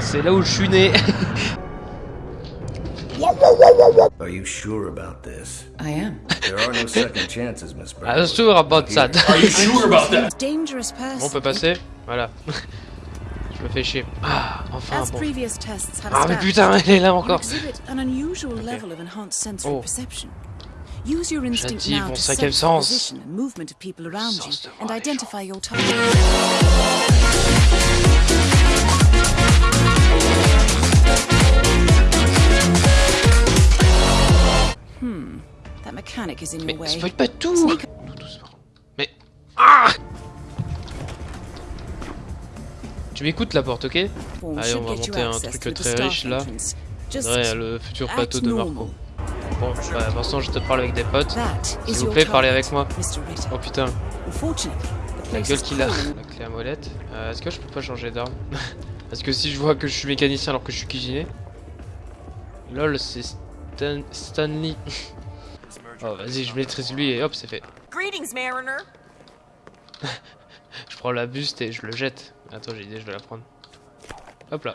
C'est là où je suis né. Are you sure about this? I am. There are no second chances, Miss I'm Bradley. sure about that. Are you sure about that? Dangerous person. Bon, on peut passer Voilà. Je me fais chier. Ah, enfin As bon. previous tests have Ah mais putain, elle est là you encore. exhibit an unusual level of enhanced sensory Oh. perception. Use your instinct J'active now mon to cinquième sense the sens. position and movement of people around you and identify your target. Mais spoil pas tout. Mais... Ah Tu m'écoutes la porte, ok Allez, on va monter un truc très riche, là. Ouais, le futur plateau de. Marco. Bon, bah, pour l'instant, je te parle avec des potes. S'il vous plaît, parlez avec moi. Oh putain, la gueule qu'il a. La clé à molette. Euh, Est-ce que je peux pas changer d'arme Parce que si je vois que je suis mécanicien alors que je suis cuisinier... Lol, c'est Stan... Stanley. oh, vas-y, je maîtrise lui et hop, c'est fait. Greetings, Mariner. Je prends la buste et je le jette. Attends, j'ai idée, je vais la prendre. Hop là.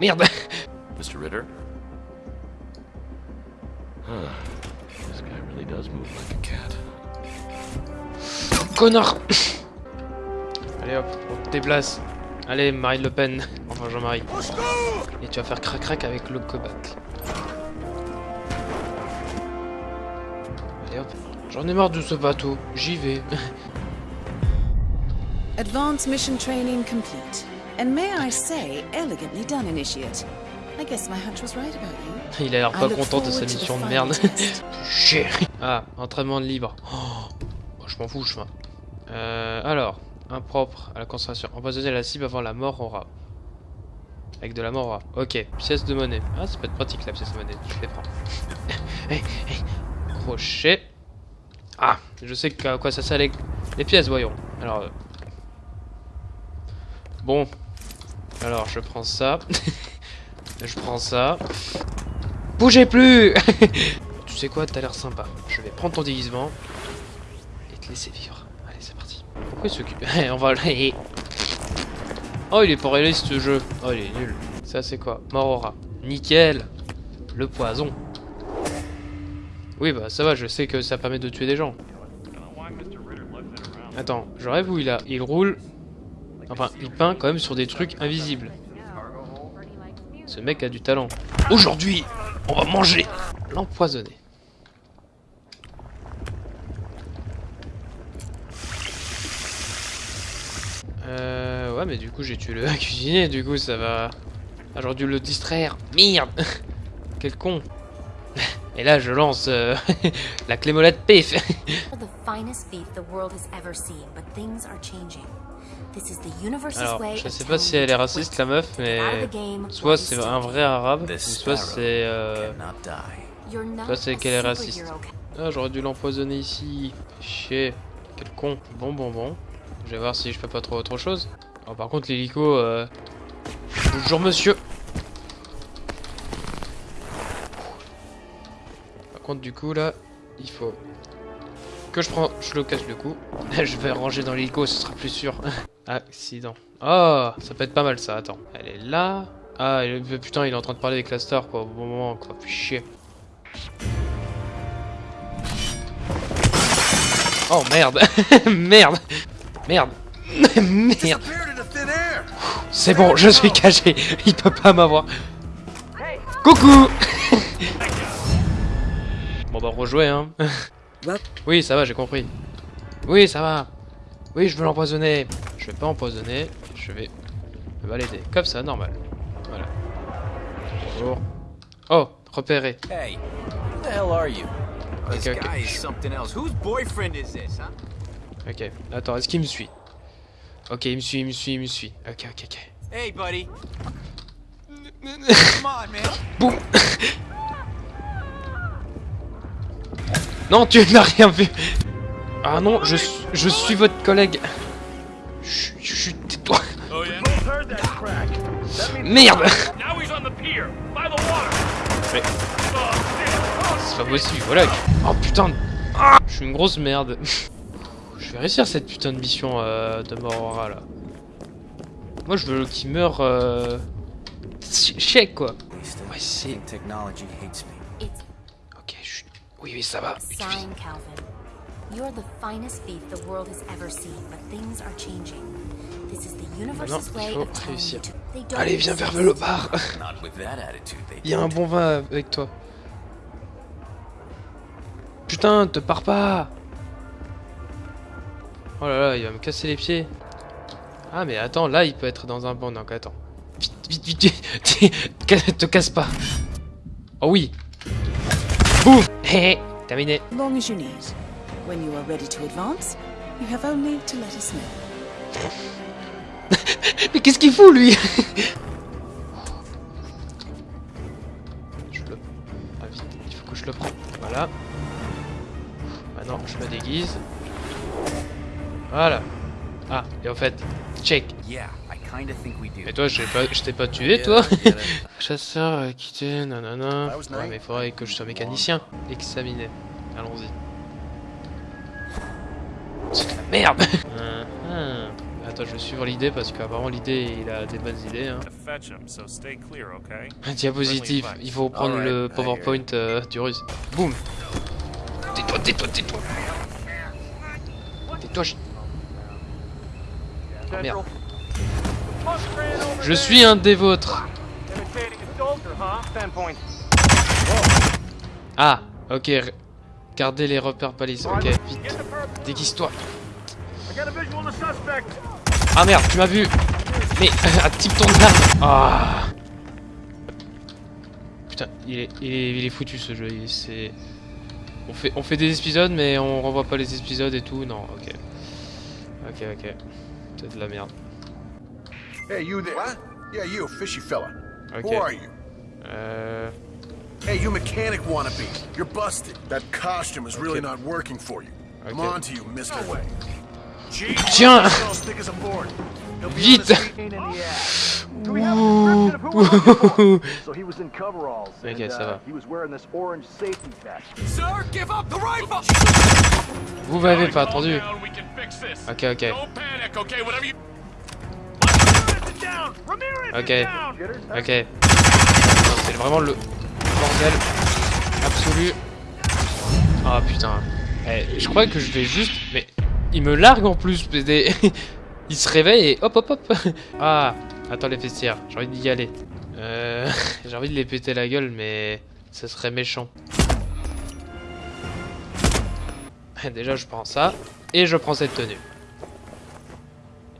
Merde Mr. Ritter? Huh. This guy really does move like a cat. Connard Allez hop, on te déplace. Allez, Marine Le Pen. Enfin, Jean-Marie. Et tu vas faire crac-crac avec le cobac. Allez hop. J'en ai marre de ce bateau. J'y vais. Advanced mission training complete. And may I say, elegantly done, Initiate. I guess my hunch was right about you. Il a l'air pas content de sa mission de merde. Chier. Ah, entraînement de libre. Oh, oh, je m'en fous, je m'en. Euh, alors, impropre à la concentration. Empoisonner la cible avant la mort aura. Avec de la mort aura. Ok, pièce de monnaie. Ah, ça peut être pratique la pièce de monnaie. Je les prends. Crochet. Ah, je sais à quoi ça sert les, les pièces, voyons. Alors. euh, Bon. Alors, je prends ça. je prends ça. Bougez plus Tu sais quoi, t'as l'air sympa. Je vais prendre ton déguisement et te laisser vivre. On va le... Oh, il est pas réaliste ce jeu. Oh, il est nul. Ça, c'est quoi? Morora. Nickel. Le poison. Oui, bah ça va, je sais que ça permet de tuer des gens. Attends, je rêve où il a. Il roule. Enfin, il peint quand même sur des trucs invisibles. Ce mec a du talent. Aujourd'hui, on va manger l'empoisonné. Euh, ouais, mais du coup, j'ai tué le cuisinier, du coup, ça va... Ah, J'aurais dû le distraire. Merde Quel con Et là, je lance euh, la clé molette pif Alors, je sais pas si elle est raciste, la meuf, mais... Soit c'est un vrai arabe, soit c'est... Euh... Soit c'est qu'elle est raciste. Ah, j'aurais dû l'empoisonner ici. Chier. Quel con. Bon, bon, bon. Je vais voir si je peux pas trouver autre chose. Oh, par contre, l'hélico... Euh... Bonjour, monsieur Par contre, du coup, là, il faut... Que je prends... Je le casse le coup. je vais ranger dans l'hélico, ce sera plus sûr. Accident. Oh, ça peut être pas mal, ça. Attends. Elle est là... Ah, putain, il est en train de parler avec la quoi, au bon moment, quoi. Puis chier. Oh merde Merde Merde. Merde. C'est bon, je suis caché. Il peut pas m'avoir. Coucou. Bon bah rejouer hein. Oui ça va j'ai compris. Oui ça va. Oui je veux l'empoisonner. Je vais pas empoisonner. Je vais me balader comme ça normal. Voilà. Bonjour. Oh repéré. Hey, who the hell are you? This Okay, okay. guy is something else. Whose boyfriend is this, huh? Ok attends est-ce qu'il me suit? Ok il me suit il me suit il me suit Ok ok ok Hey, buddy. Come on, man. Boum Non, tu n'as rien vu Ah non, je, suis- je suis votre collègue. Chut, tais-toi. Merde Now he's on the pier, by the water. Mais- c'est pas possible, voilà. Oh putain Ah Je suis une grosse merde. Je vais réussir cette putain de mission euh, de Morora là. Moi je veux qu'il meure euh... ch- chèque quoi. Ouais c'est... Ok, chut. Oui oui ça va. sign, Calvin. You're the finest thief the world has ever seen, but things are changing. This is the universe's il way faut of telling réussir. you to. They don't Allez viens vers exist. le bar. Not with that attitude, they Il y a un bon vin avec toi. Putain, te pars pas Oh là là, il va me casser les pieds. Ah mais attends, là il peut être dans un banc, donc attends. Vite, vite, vite, vite. Te casse pas. Oh oui. Boum Hé, hé, terminé. Long as you need. When you are ready to advance, you have only to let us know. Mais qu'est-ce qu'il fout lui? Je le... Ah vite, il faut que je le prenne. Voilà. Maintenant, je me déguise. Voilà. Ah, et en fait, check. Yeah, I kinda think we do. Et toi, je t'ai pas tué, toi Chasseur, euh, quitté, nanana. Ouais, mais il faudrait que je sois mécanicien. Examiner. Allons-y. C'est de la merde Hum, hum. Attends, je vais suivre l'idée parce qu'apparemment l'idée, il a des bonnes idées. Hein. Diapositive, il faut prendre le PowerPoint euh, du russe. Boum Tais-toi, tais-toi, tais-toi Tais-toi, je... Oh, merde. Je suis un des vôtres Ah, ok. Gardez les repères balises, ok, vite. Déguise-toi. Ah merde, tu m'as vu Mais, type ton arme Ah Putain, il est, il est, il est foutu ce jeu, il- c'est... On fait, on fait des épisodes, mais on renvoie pas les épisodes et tout, non, ok. Ok, ok. C'est de la merde. Hey, you there. What? Yeah, you, fishy fella. Ok. Who are you? Euh... Hey, you mechanic wannabe. You're busted. That costume is really Okay. not working for you. I'm Okay. on to you. No way. Tiens Vite Ok, ça va. Vous m'avez pas attendu. Ok, ok. Ok. Ok. C'est vraiment le bordel absolu. Ah putain. Eh, je crois que je vais juste... Mais il me largue en plus. des- il se réveille et hop hop hop. Ah, attends les vestiaires. J'ai envie d'y aller. Euh... J'ai envie de les péter la gueule mais ce serait méchant. Déjà je prends ça et je prends cette tenue.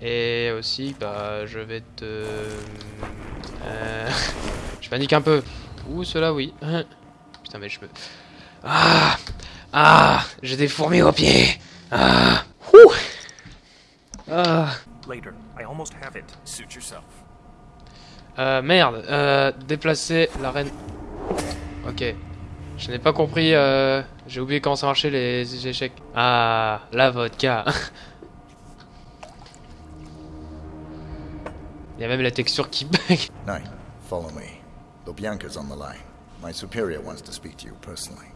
Et aussi, bah, je vais te... Euh... Je panique un peu. Ouh, cela, oui. Putain, mais je peux... Ah Ah J'ai des fourmis aux pieds Ah Ouh Ah. I almost have it. Suit yourself. Euh, merde. Euh, déplacer la reine... Ok. Je n'ai pas compris, euh... J'ai oublié comment ça marchait les échecs. Ah, la vodka. Il y a même la texture qui bug. Knight, follow me. Lubyanka's on the line. My superior wants to speak to you personally.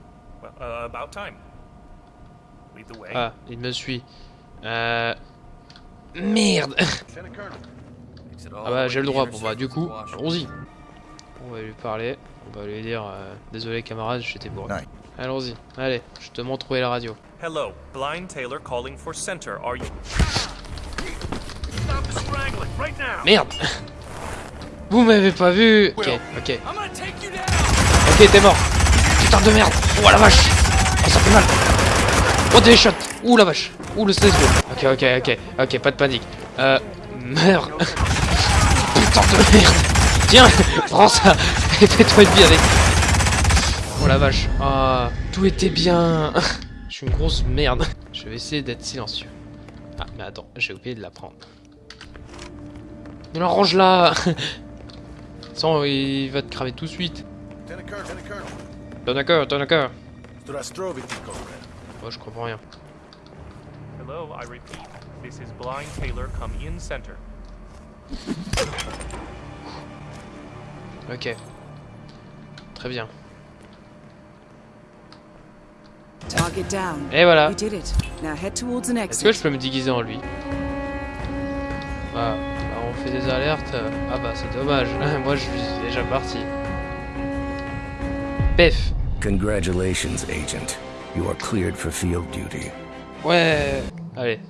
Well, uh, about time. Lead the way. Ah, il me suit. Euh... Merde Colonel. Ah bah j'ai le droit, bon bah du coup, allons-y. On va lui parler, on va lui dire euh, Désolé camarade, j'étais bourré. Allons-y, allez, je te montre où est la radio. Hello, Blind Taylor calling for center. Are you? Merde Vous m'avez pas vu Ok, ok. Ok, t'es mort Putain de merde Oh la vache Oh ça fait mal Oh des shots Ouh la vache Ouh le CSGO Ok, ok, ok, ok, pas de panique. Euh... Meurs Putain de merde Tiens Prends ça Et fais-toi une vie avec Oh la vache Ah, tout était bien Je suis une grosse merde. Je vais essayer d'être silencieux. Ah, mais attends, j'ai oublié de la prendre. Mais range là Sans, il va te cramer tout de suite. T'en d'accord, t'en comrade. Oh, je comprends rien. Hello, I repeat. This is Blind Taylor. Come in center. Ok. Très bien. Target down. Et voilà. You did it. Now head towards an Est-ce que je peux me déguiser en lui? Ah, bah, on fait des alertes. Ah bah c'est dommage. Moi je suis déjà parti. Pef. Congratulations, Agent. You are cleared for field duty. Ouais. Allez.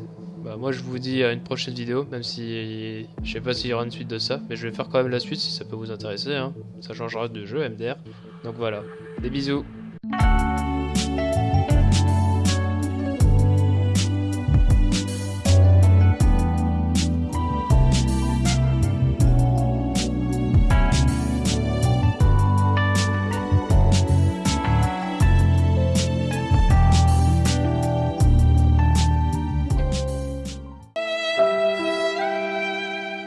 Bah moi je vous dis à une prochaine vidéo, même si je sais pas s'il y aura une suite de ça, mais je vais faire quand même la suite si ça peut vous intéresser. Hein. Ça changera de jeu MDR. Donc voilà. Des bisous.